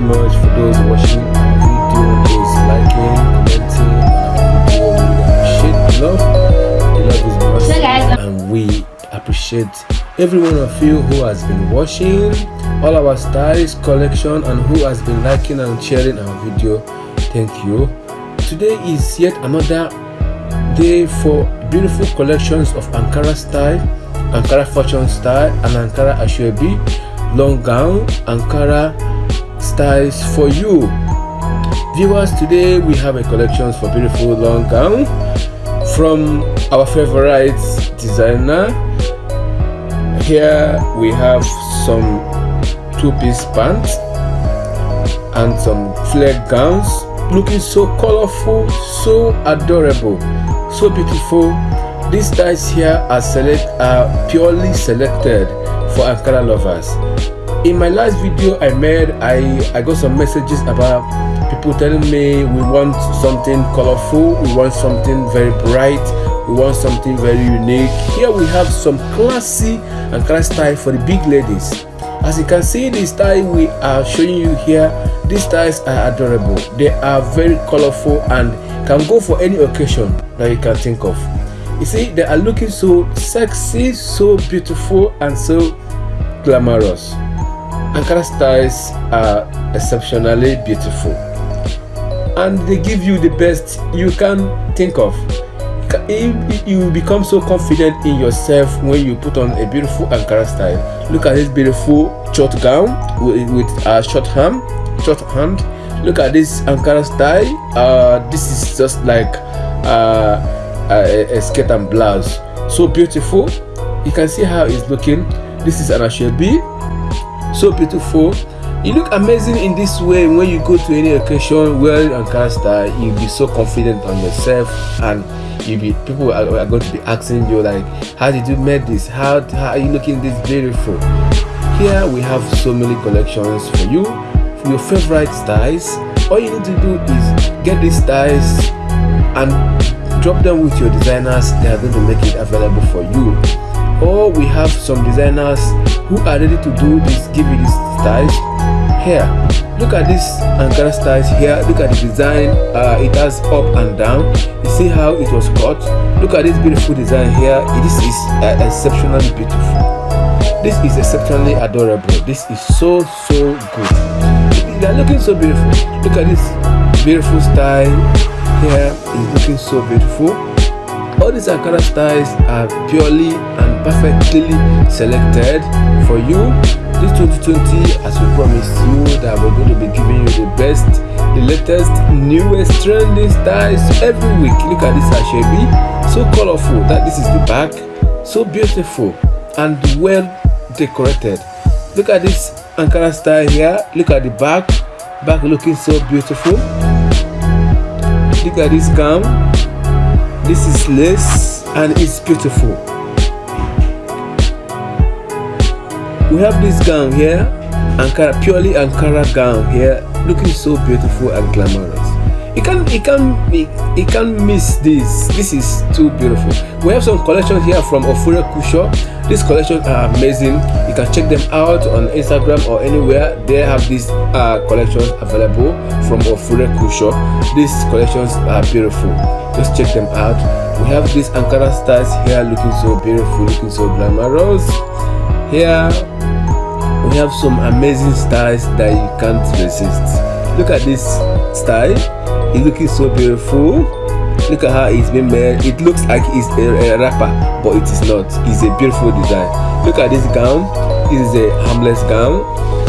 very much for those watching video, those liking, commenting, shit, love. Love is massive, and we appreciate every one of you who has been watching all our styles collection and who has been liking and sharing our video. Thank you. Today is yet another day for beautiful collections of Ankara style, Ankara fashion style, and Ankara Asoebi long gown, Ankara styles for you. Viewers today we have a collection for beautiful long gown from our favorite designer. Here we have some two-piece pants and some flare gowns looking so colorful so adorable so beautiful. These styles here are select are purely selected for ankara lovers in my last video i made i i got some messages about people telling me we want something colorful we want something very bright we want something very unique. Here we have some classy ankara style for the big ladies. As you can see the style we are showing you here these styles are adorable. They are very colorful and can go for any occasion that you can think of. You see they are looking so sexy so beautiful and so glamorous ankara styles are exceptionally beautiful. And they give you the best you can think of. You become so confident in yourself when you put on a beautiful ankara style. Look at this beautiful short gown with, a short hand short hand. Look at this ankara style. Uh this is just like uh, a, a skirt and blouse. So beautiful. You can see how it's looking. This is an asoebi so beautiful. You look amazing in this way. When you go to any occasion wearing ankara style you'll be so confident on yourself and you be people are, are, going to be asking you like how did you make this? How, how are you looking this beautiful? Here we have so many collections for you for your favorite styles. All you need to do is get these styles and drop them with your designers. They are going to make it available for you or we have some designers who are ready to do this give you these styles here. Look at this ankara styles here. Look at the design. Uh, it has up and down. You see how it was cut? Look at this beautiful design here. This is uh, exceptionally beautiful. This is exceptionally adorable. This is so so good. They are looking so beautiful. Look at this beautiful style here. Is looking so beautiful all these ankara styles are purely and perfectly selected for you. This 2020 as we promised you that we're going to be giving you the best the latest newest trending styles every week. Look at this asoebi so colorful that this is the back. So beautiful and well decorated. Look at this ankara style here. Look at the back. Back looking so beautiful. Look at this gown this is lace and it's beautiful. We have this gown here ankara purely ankara gown here looking so beautiful and glamorous you can you can you can miss this. This is too beautiful. We have some collection here from ofure kusho. These collections are amazing. You can check them out on instagram or anywhere. They have these uh, collections available from ofure kusho. These collections are beautiful. Just check them out. We have these ankara stars here looking so beautiful looking so glamorous. Here we have some amazing styles that you can't resist look at this style. It's looking so beautiful. Look at how it's been made. It looks like it's a, a rapper but it is not. It's a beautiful design. Look at this gown. This is a harmless gown.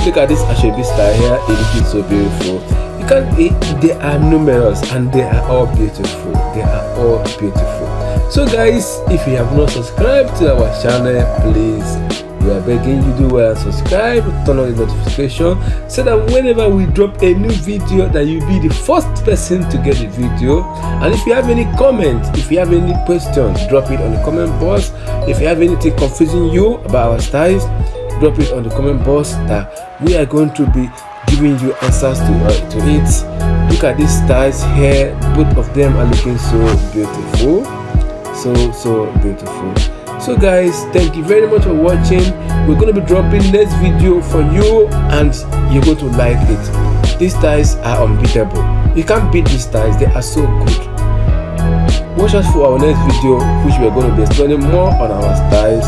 Look at this ashwebi style here. It looking so beautiful. You can it, they are numerous and they are all beautiful. They are all beautiful. So guys if you have not subscribed to our channel please are begging you do well and subscribe turn on the notification so that whenever we drop a new video that you'll be the first person to get the video. And if you have any comments, if you have any questions, drop it on the comment box. If you have anything confusing you about our styles drop it on the comment box that we are going to be giving you answers to uh, to it. Look at these styles here both of them are looking so beautiful. So so beautiful so guys thank you very much for watching. We're going to be dropping next video for you and you're going to like it. These styles are unbeatable. You can't beat these styles they are so good. Watch us for our next video which we're going to be explaining more on our styles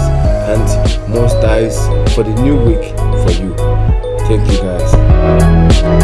and more styles for the new week for you. Thank you guys